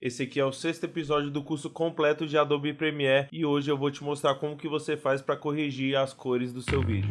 Esse aqui é o sexto episódio do curso completo de Adobe Premiere e hoje eu vou te mostrar como que você faz para corrigir as cores do seu vídeo.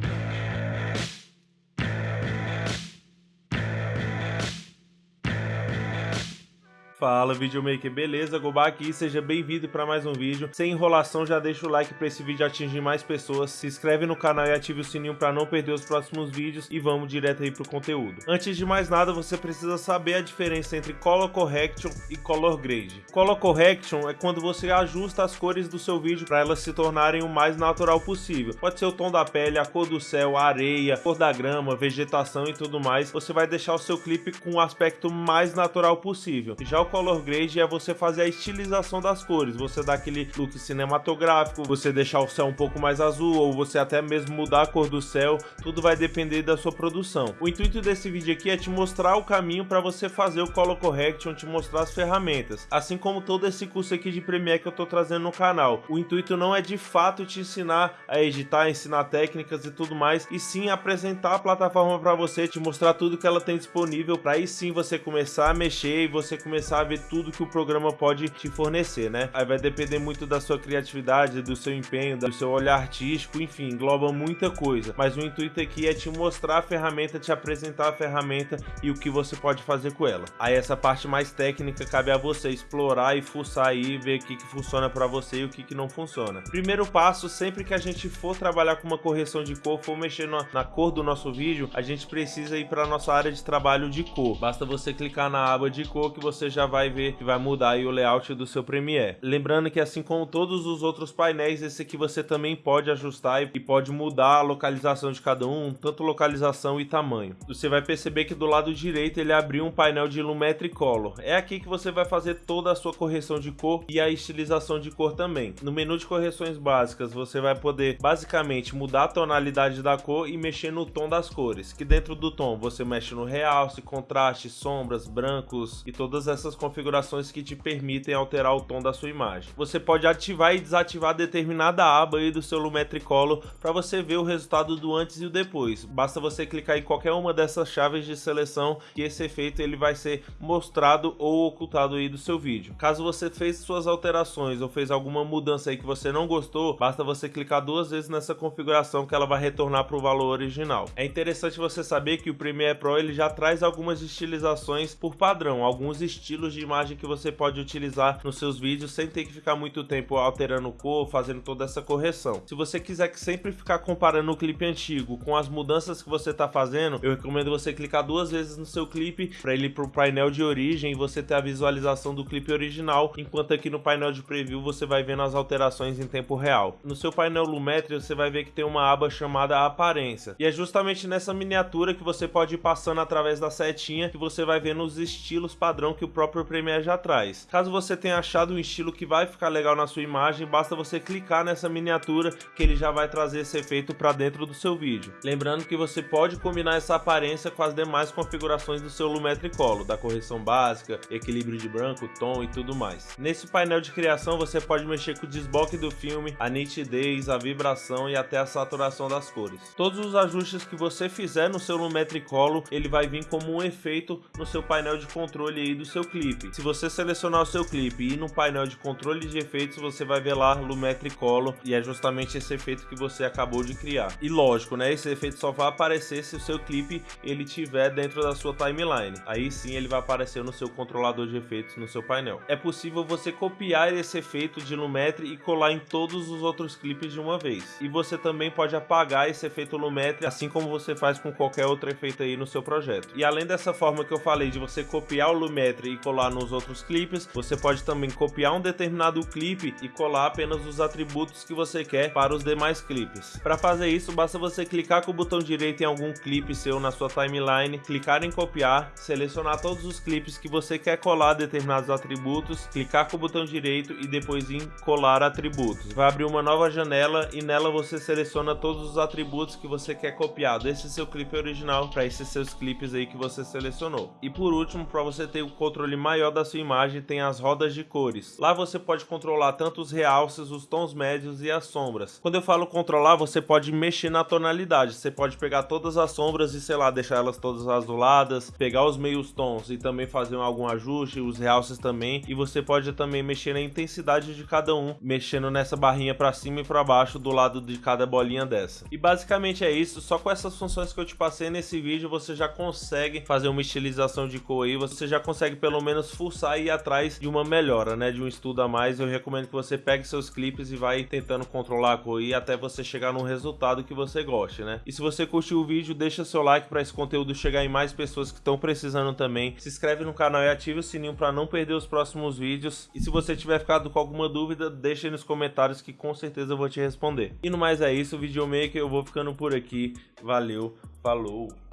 Fala videomaker, beleza? Gobá aqui, seja bem-vindo para mais um vídeo. Sem enrolação, já deixa o like para esse vídeo atingir mais pessoas, se inscreve no canal e ative o sininho para não perder os próximos vídeos e vamos direto aí pro conteúdo. Antes de mais nada, você precisa saber a diferença entre Color Correction e Color Grade. Color Correction é quando você ajusta as cores do seu vídeo para elas se tornarem o mais natural possível. Pode ser o tom da pele, a cor do céu, a areia, a cor da grama, vegetação e tudo mais. Você vai deixar o seu clipe com o aspecto mais natural possível. Já o color grade é você fazer a estilização das cores, você dá aquele look cinematográfico, você deixar o céu um pouco mais azul ou você até mesmo mudar a cor do céu, tudo vai depender da sua produção. O intuito desse vídeo aqui é te mostrar o caminho para você fazer o color correction, te mostrar as ferramentas, assim como todo esse curso aqui de Premiere que eu tô trazendo no canal. O intuito não é de fato te ensinar a editar, ensinar técnicas e tudo mais, e sim apresentar a plataforma para você, te mostrar tudo que ela tem disponível, para aí sim você começar a mexer e você começar a ver tudo que o programa pode te fornecer, né? Aí vai depender muito da sua criatividade, do seu empenho, do seu olhar artístico, enfim, engloba muita coisa. Mas o intuito aqui é te mostrar a ferramenta, te apresentar a ferramenta e o que você pode fazer com ela. Aí essa parte mais técnica cabe a você explorar e fuçar aí, ver o que, que funciona para você e o que, que não funciona. Primeiro passo, sempre que a gente for trabalhar com uma correção de cor, for mexer na, na cor do nosso vídeo, a gente precisa ir para nossa área de trabalho de cor. Basta você clicar na aba de cor que você já vai ver que vai mudar o layout do seu Premiere. Lembrando que assim como todos os outros painéis, esse aqui você também pode ajustar e pode mudar a localização de cada um, tanto localização e tamanho. Você vai perceber que do lado direito ele abriu um painel de Lumetri Color. É aqui que você vai fazer toda a sua correção de cor e a estilização de cor também. No menu de correções básicas você vai poder basicamente mudar a tonalidade da cor e mexer no tom das cores, que dentro do tom você mexe no realce, contraste, sombras, brancos e todas essas configurações que te permitem alterar o tom da sua imagem. Você pode ativar e desativar determinada aba aí do seu Lumetri Color para você ver o resultado do antes e o depois. Basta você clicar em qualquer uma dessas chaves de seleção que esse efeito ele vai ser mostrado ou ocultado aí do seu vídeo. Caso você fez suas alterações ou fez alguma mudança aí que você não gostou, basta você clicar duas vezes nessa configuração que ela vai retornar para o valor original. É interessante você saber que o Premiere Pro ele já traz algumas estilizações por padrão, alguns estilos de imagem que você pode utilizar nos seus vídeos sem ter que ficar muito tempo alterando cor, fazendo toda essa correção. Se você quiser que sempre ficar comparando o clipe antigo com as mudanças que você está fazendo, eu recomendo você clicar duas vezes no seu clipe para ele ir para o painel de origem e você ter a visualização do clipe original, enquanto aqui no painel de preview você vai vendo as alterações em tempo real. No seu painel Lumetri você vai ver que tem uma aba chamada Aparência, e é justamente nessa miniatura que você pode ir passando através da setinha que você vai vendo os estilos padrão que o próprio Premiere já atrás. Caso você tenha achado um estilo que vai ficar legal na sua imagem, basta você clicar nessa miniatura que ele já vai trazer esse efeito para dentro do seu vídeo. Lembrando que você pode combinar essa aparência com as demais configurações do seu Lumetri Color, da correção básica, equilíbrio de branco, tom e tudo mais. Nesse painel de criação você pode mexer com o desboque do filme, a nitidez, a vibração e até a saturação das cores. Todos os ajustes que você fizer no seu Lumetri Color, ele vai vir como um efeito no seu painel de controle aí do seu clipe. Se você selecionar o seu clipe e ir no painel de controle de efeitos, você vai ver lá Lumetri Color e é justamente esse efeito que você acabou de criar. E lógico, né, esse efeito só vai aparecer se o seu clipe ele tiver dentro da sua timeline. Aí sim ele vai aparecer no seu controlador de efeitos no seu painel. É possível você copiar esse efeito de Lumetri e colar em todos os outros clipes de uma vez. E você também pode apagar esse efeito Lumetri, assim como você faz com qualquer outro efeito aí no seu projeto. E além dessa forma que eu falei de você copiar o Lumetri e colar nos outros clipes, você pode também copiar um determinado clipe e colar apenas os atributos que você quer para os demais clipes. Para fazer isso, basta você clicar com o botão direito em algum clipe seu na sua timeline, clicar em copiar, selecionar todos os clipes que você quer colar determinados atributos, clicar com o botão direito e depois em colar atributos. Vai abrir uma nova janela e nela você seleciona todos os atributos que você quer copiar desse seu clipe original para esses seus clipes aí que você selecionou. E por último, para você ter o controle maior da sua imagem tem as rodas de cores. Lá você pode controlar tanto os realces, os tons médios e as sombras. Quando eu falo controlar, você pode mexer na tonalidade. Você pode pegar todas as sombras e, sei lá, deixar elas todas azuladas, pegar os meios tons e também fazer algum ajuste, os realces também. E você pode também mexer na intensidade de cada um, mexendo nessa barrinha para cima e para baixo do lado de cada bolinha dessa. E basicamente é isso, só com essas funções que eu te passei nesse vídeo, você já consegue fazer uma estilização de cor aí, você já consegue pelo menos forçar e ir atrás de uma melhora, né, de um estudo a mais. Eu recomendo que você pegue seus clipes e vai tentando controlar a cor aí até você chegar num resultado que você goste, né? E se você curtiu o vídeo, deixa seu like para esse conteúdo chegar em mais pessoas que estão precisando também. Se inscreve no canal e ative o sininho para não perder os próximos vídeos. E se você tiver ficado com alguma dúvida, deixa aí nos comentários que com certeza eu vou te responder. E no mais é isso, videomaker, eu vou ficando por aqui. Valeu, falou!